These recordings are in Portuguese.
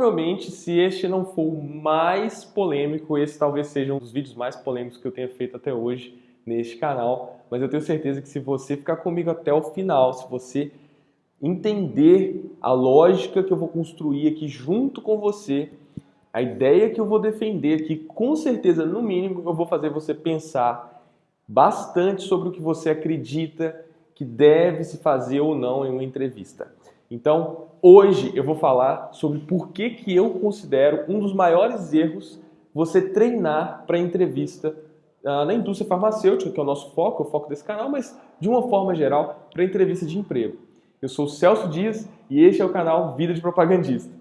provavelmente, se este não for o mais polêmico, esse talvez seja um dos vídeos mais polêmicos que eu tenha feito até hoje neste canal. Mas eu tenho certeza que se você ficar comigo até o final, se você entender a lógica que eu vou construir aqui junto com você, a ideia que eu vou defender aqui, com certeza, no mínimo, eu vou fazer você pensar bastante sobre o que você acredita que deve se fazer ou não em uma entrevista. Então, hoje eu vou falar sobre por que, que eu considero um dos maiores erros você treinar para entrevista uh, na indústria farmacêutica, que é o nosso foco, é o foco desse canal, mas de uma forma geral, para entrevista de emprego. Eu sou Celso Dias e este é o canal Vida de Propagandista.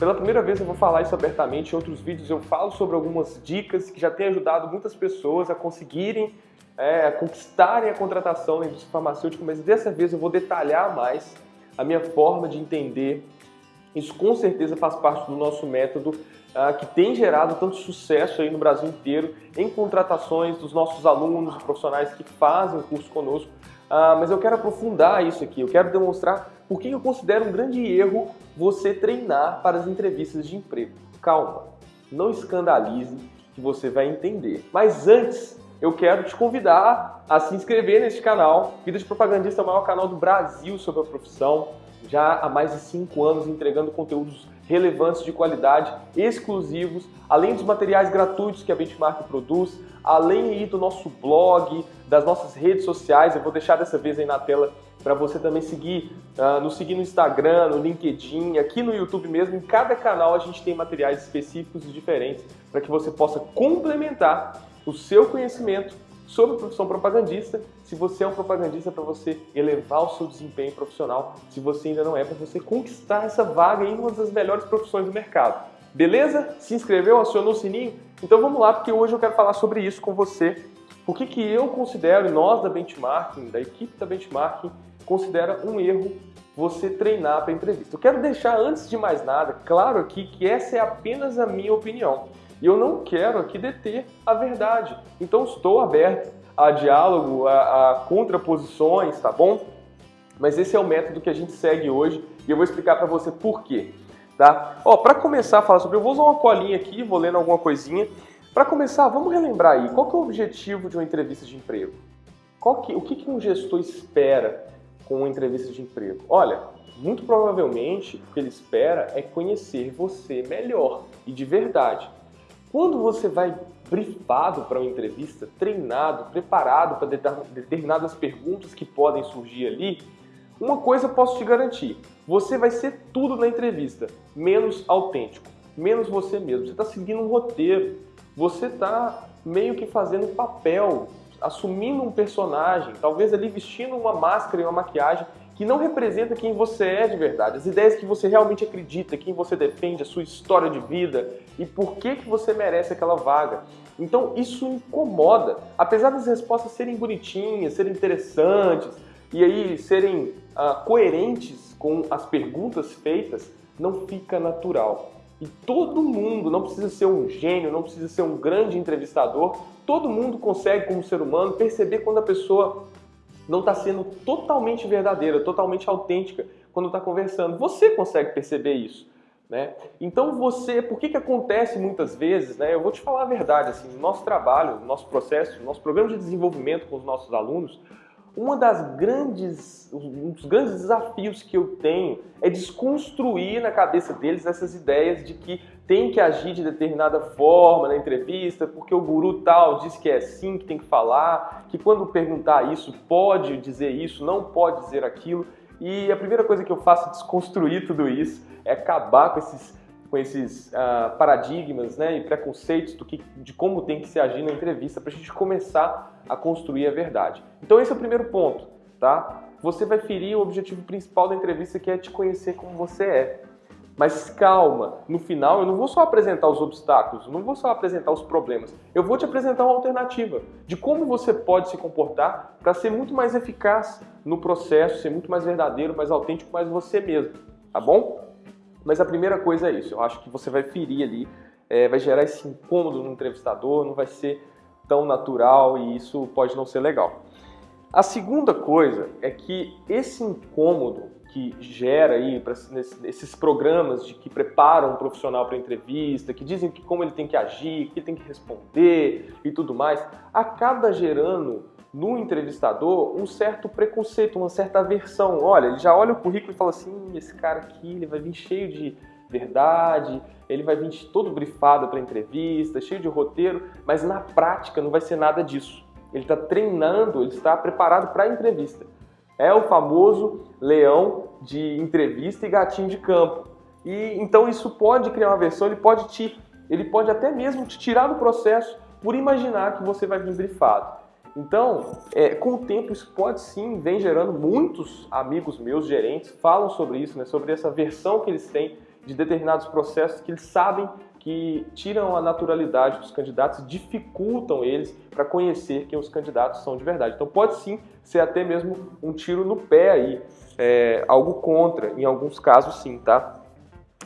Pela primeira vez eu vou falar isso abertamente, em outros vídeos eu falo sobre algumas dicas que já têm ajudado muitas pessoas a conseguirem é, a conquistarem a contratação na indústria farmacêutica, mas dessa vez eu vou detalhar mais a minha forma de entender. Isso com certeza faz parte do nosso método ah, que tem gerado tanto sucesso aí no Brasil inteiro em contratações dos nossos alunos profissionais que fazem o curso conosco. Ah, mas eu quero aprofundar isso aqui, eu quero demonstrar por que eu considero um grande erro você treinar para as entrevistas de emprego. Calma, não escandalize que você vai entender. Mas antes, eu quero te convidar a se inscrever neste canal. Vida de Propagandista é o maior canal do Brasil sobre a profissão. Já há mais de 5 anos entregando conteúdos relevantes de qualidade, exclusivos, além dos materiais gratuitos que a Benchmark produz, além aí do nosso blog, das nossas redes sociais. Eu vou deixar dessa vez aí na tela para você também seguir, uh, nos seguir no Instagram, no LinkedIn, aqui no YouTube mesmo. Em cada canal a gente tem materiais específicos e diferentes para que você possa complementar o seu conhecimento sobre profissão propagandista. Se você é um propagandista, para você elevar o seu desempenho profissional. Se você ainda não é, para você conquistar essa vaga em uma das melhores profissões do mercado. Beleza? Se inscreveu, acionou o sininho? Então vamos lá, porque hoje eu quero falar sobre isso com você. Por que, que eu considero, e nós da Benchmarking, da equipe da Benchmarking, considera um erro você treinar para entrevista. Eu quero deixar, antes de mais nada, claro aqui que essa é apenas a minha opinião. E eu não quero aqui deter a verdade. Então estou aberto a diálogo, a, a contraposições, tá bom? Mas esse é o método que a gente segue hoje e eu vou explicar para você por quê. Tá? Ó, para começar a falar sobre, eu vou usar uma colinha aqui, vou lendo alguma coisinha. Para começar, vamos relembrar aí, qual que é o objetivo de uma entrevista de emprego? Qual que, o que, que um gestor espera com uma entrevista de emprego? Olha, muito provavelmente o que ele espera é conhecer você melhor e de verdade. Quando você vai brifado para uma entrevista, treinado, preparado para determinadas perguntas que podem surgir ali, uma coisa eu posso te garantir, você vai ser tudo na entrevista, menos autêntico, menos você mesmo. Você está seguindo um roteiro, você está meio que fazendo papel, assumindo um personagem, talvez ali vestindo uma máscara e uma maquiagem que não representa quem você é de verdade, as ideias que você realmente acredita, quem você defende, a sua história de vida e por que, que você merece aquela vaga. Então isso incomoda, apesar das respostas serem bonitinhas, serem interessantes e aí serem uh, coerentes com as perguntas feitas, não fica natural. E todo mundo, não precisa ser um gênio, não precisa ser um grande entrevistador, todo mundo consegue, como ser humano, perceber quando a pessoa não está sendo totalmente verdadeira, totalmente autêntica quando está conversando. Você consegue perceber isso. Né? Então você, por que, que acontece muitas vezes, né? eu vou te falar a verdade, assim, no nosso trabalho, no nosso processo, no nosso programa de desenvolvimento com os nossos alunos, uma das grandes, um dos grandes desafios que eu tenho é desconstruir na cabeça deles essas ideias de que tem que agir de determinada forma na entrevista, porque o guru tal disse que é assim que tem que falar, que quando perguntar isso pode dizer isso, não pode dizer aquilo. E a primeira coisa que eu faço é desconstruir tudo isso, é acabar com esses, com esses uh, paradigmas né, e preconceitos do que, de como tem que se agir na entrevista para a gente começar a construir a verdade. Então esse é o primeiro ponto, tá? Você vai ferir o objetivo principal da entrevista que é te conhecer como você é. Mas calma, no final eu não vou só apresentar os obstáculos, não vou só apresentar os problemas, eu vou te apresentar uma alternativa de como você pode se comportar para ser muito mais eficaz no processo, ser muito mais verdadeiro, mais autêntico, mais você mesmo, tá bom? Mas a primeira coisa é isso, eu acho que você vai ferir ali, é, vai gerar esse incômodo no entrevistador, não vai ser tão natural e isso pode não ser legal. A segunda coisa é que esse incômodo que gera aí pra, nesses programas de que preparam um profissional para entrevista, que dizem que como ele tem que agir, que ele tem que responder e tudo mais, acaba gerando no entrevistador um certo preconceito, uma certa aversão. Olha, ele já olha o currículo e fala assim, esse cara aqui, ele vai vir cheio de verdade, ele vai vir todo brifado para entrevista, cheio de roteiro, mas na prática não vai ser nada disso. Ele está treinando, ele está preparado para a entrevista. É o famoso leão de entrevista e gatinho de campo. E então isso pode criar uma versão, ele pode te, ele pode até mesmo te tirar do processo por imaginar que você vai vir brifado. Então, é, com o tempo, isso pode sim, vem gerando muitos amigos meus, gerentes, falam sobre isso, né, sobre essa versão que eles têm de determinados processos que eles sabem que tiram a naturalidade dos candidatos dificultam eles para conhecer quem os candidatos são de verdade. Então pode sim ser até mesmo um tiro no pé aí, é, algo contra, em alguns casos sim, tá?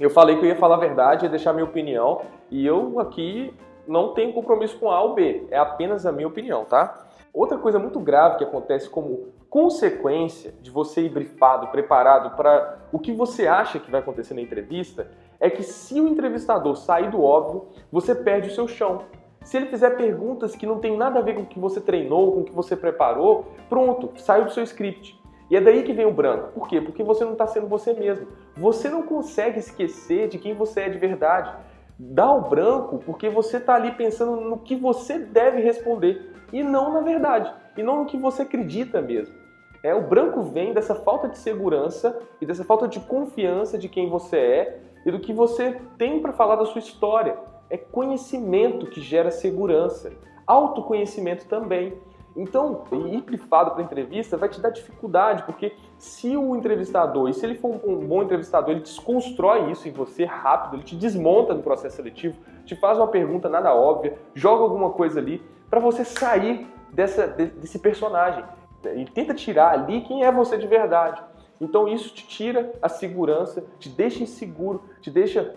Eu falei que eu ia falar a verdade, ia deixar minha opinião, e eu aqui não tenho compromisso com A ou B, é apenas a minha opinião, tá? Outra coisa muito grave que acontece como consequência de você ir brifado, preparado para o que você acha que vai acontecer na entrevista, é que se o entrevistador sair do óbvio, você perde o seu chão. Se ele fizer perguntas que não tem nada a ver com o que você treinou, com o que você preparou, pronto, saiu do seu script. E é daí que vem o branco. Por quê? Porque você não está sendo você mesmo. Você não consegue esquecer de quem você é de verdade. Dá o branco porque você está ali pensando no que você deve responder e não na verdade, e não no que você acredita mesmo. É, o branco vem dessa falta de segurança e dessa falta de confiança de quem você é e do que você tem para falar da sua história. É conhecimento que gera segurança, autoconhecimento também. Então, ir brifado para entrevista vai te dar dificuldade, porque se o entrevistador, e se ele for um bom entrevistador, ele desconstrói isso em você rápido, ele te desmonta no processo seletivo, te faz uma pergunta nada óbvia, joga alguma coisa ali, para você sair dessa, desse personagem. E tenta tirar ali quem é você de verdade. Então isso te tira a segurança, te deixa inseguro, te deixa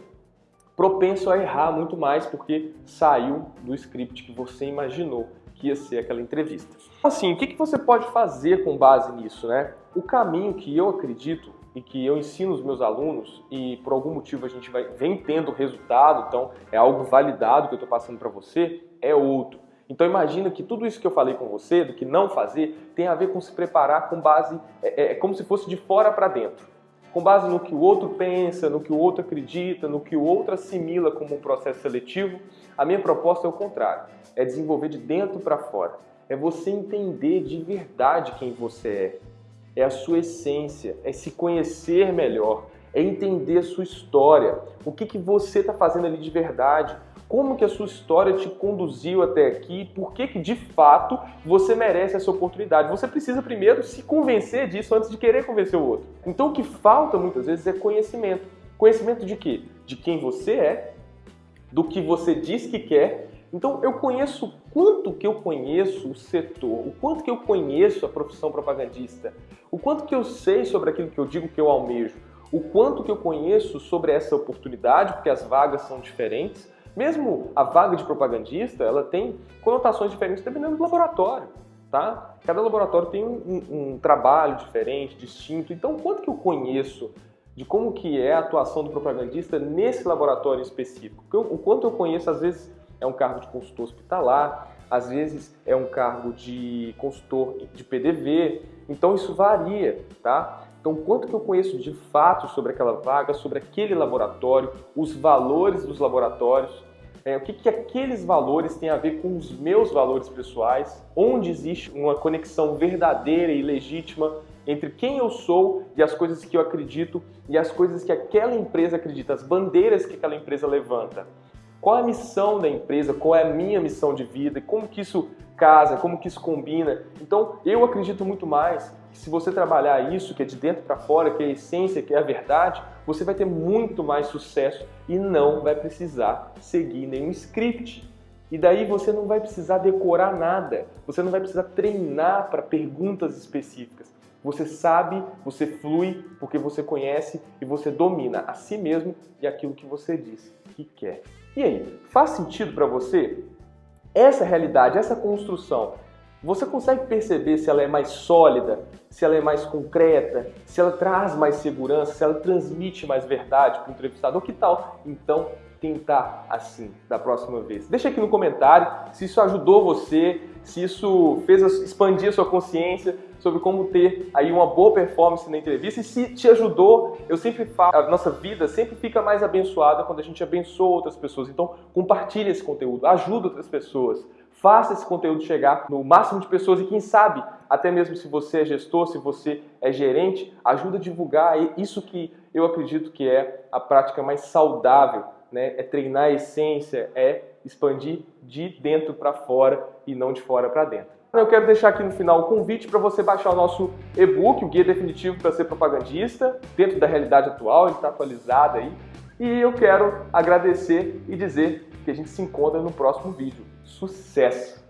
propenso a errar muito mais porque saiu do script que você imaginou que ia ser aquela entrevista. Assim, o que, que você pode fazer com base nisso, né? O caminho que eu acredito e que eu ensino os meus alunos e por algum motivo a gente vai, vem tendo resultado, então é algo validado que eu estou passando para você, é outro. Então imagina que tudo isso que eu falei com você, do que não fazer, tem a ver com se preparar com base, é, é, é como se fosse de fora para dentro. Com base no que o outro pensa, no que o outro acredita, no que o outro assimila como um processo seletivo, a minha proposta é o contrário. É desenvolver de dentro para fora. É você entender de verdade quem você é. É a sua essência, é se conhecer melhor, é entender a sua história, o que, que você está fazendo ali de verdade, como que a sua história te conduziu até aqui, por que que de fato você merece essa oportunidade. Você precisa primeiro se convencer disso antes de querer convencer o outro. Então o que falta muitas vezes é conhecimento. Conhecimento de quê? De quem você é, do que você diz que quer. Então eu conheço quanto que eu conheço o setor, o quanto que eu conheço a profissão propagandista, o quanto que eu sei sobre aquilo que eu digo que eu almejo, o quanto que eu conheço sobre essa oportunidade, porque as vagas são diferentes, mesmo a vaga de propagandista, ela tem conotações diferentes dependendo do laboratório, tá? Cada laboratório tem um, um, um trabalho diferente, distinto. Então, quanto que eu conheço de como que é a atuação do propagandista nesse laboratório específico? O quanto eu conheço, às vezes, é um cargo de consultor hospitalar, às vezes é um cargo de consultor de PDV, então isso varia, tá? Então, quanto que eu conheço de fato sobre aquela vaga, sobre aquele laboratório, os valores dos laboratórios, é, o que, que aqueles valores têm a ver com os meus valores pessoais, onde existe uma conexão verdadeira e legítima entre quem eu sou e as coisas que eu acredito e as coisas que aquela empresa acredita, as bandeiras que aquela empresa levanta. Qual é a missão da empresa? Qual é a minha missão de vida? Como que isso casa? Como que isso combina? Então, eu acredito muito mais que se você trabalhar isso, que é de dentro para fora, que é a essência, que é a verdade, você vai ter muito mais sucesso e não vai precisar seguir nenhum script. E daí você não vai precisar decorar nada, você não vai precisar treinar para perguntas específicas. Você sabe, você flui porque você conhece e você domina a si mesmo e aquilo que você diz que quer. E aí, faz sentido para você? Essa realidade, essa construção Você consegue perceber se ela é mais sólida, se ela é mais concreta, se ela traz mais segurança, se ela transmite mais verdade para o entrevistador? Que tal? Então, tentar assim da próxima vez. Deixa aqui no comentário se isso ajudou você, se isso fez expandir a sua consciência sobre como ter aí uma boa performance na entrevista e se te ajudou, eu sempre falo, a nossa vida sempre fica mais abençoada quando a gente abençoa outras pessoas. Então, compartilhe esse conteúdo, ajuda outras pessoas. Faça esse conteúdo chegar no máximo de pessoas e quem sabe, até mesmo se você é gestor, se você é gerente, ajuda a divulgar isso que eu acredito que é a prática mais saudável né, é treinar a essência, é expandir de dentro para fora e não de fora para dentro. Eu quero deixar aqui no final o convite para você baixar o nosso e-book, o Guia Definitivo para Ser Propagandista, dentro da realidade atual, ele está atualizado aí. E eu quero agradecer e dizer que a gente se encontra no próximo vídeo. Sucesso!